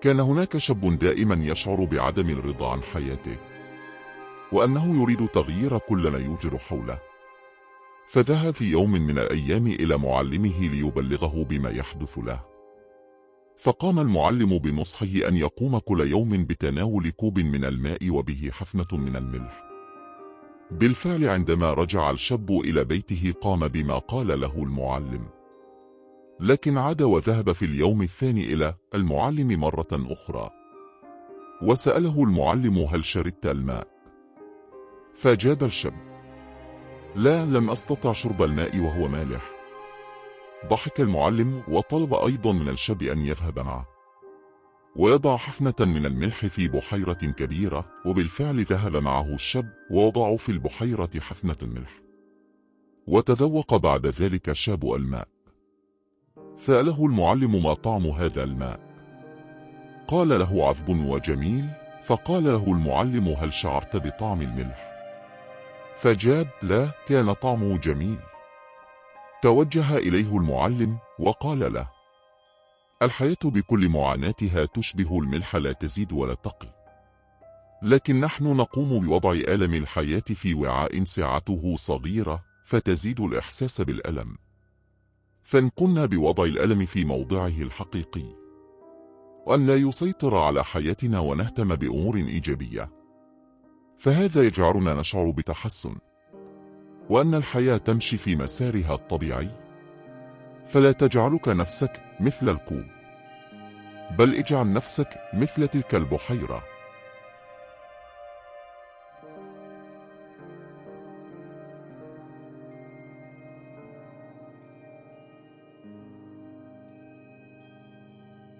كان هناك شاب دائما يشعر بعدم الرضا عن حياته وأنه يريد تغيير كل ما يوجد حوله. فذهب في يوم من الأيام إلى معلمه ليبلغه بما يحدث له. فقام المعلم بنصحه أن يقوم كل يوم بتناول كوب من الماء وبه حفنة من الملح. بالفعل عندما رجع الشاب إلى بيته قام بما قال له المعلم. لكن عاد وذهب في اليوم الثاني إلى المعلم مرة أخرى. وسأله المعلم هل شربت الماء. فجاب الشاب. لا لم أستطع شرب الماء وهو مالح. ضحك المعلم وطلب أيضا من الشاب أن يذهب معه. ويضع حفنة من الملح في بحيرة كبيرة وبالفعل ذهب معه الشاب ووضعوا في البحيرة حفنة الملح. وتذوق بعد ذلك الشاب الماء. سأله المعلم ما طعم هذا الماء. قال له عذب وجميل فقال له المعلم هل شعرت بطعم الملح؟ فجاب لا كان طعمه جميل. توجه إليه المعلم وقال له الحياة بكل معاناتها تشبه الملح لا تزيد ولا تقل. لكن نحن نقوم بوضع ألم الحياة في وعاء سعته صغيرة فتزيد الإحساس بالألم. فإن قمنا بوضع الألم في موضعه الحقيقي. وأن لا يسيطر على حياتنا ونهتم بأمور إيجابية. فهذا يجعلنا نشعر بتحسن. وأن الحياة تمشي في مسارها الطبيعي. فلا تجعلك نفسك مثل الكوب. بل اجعل نفسك مثل تلك البحيرة.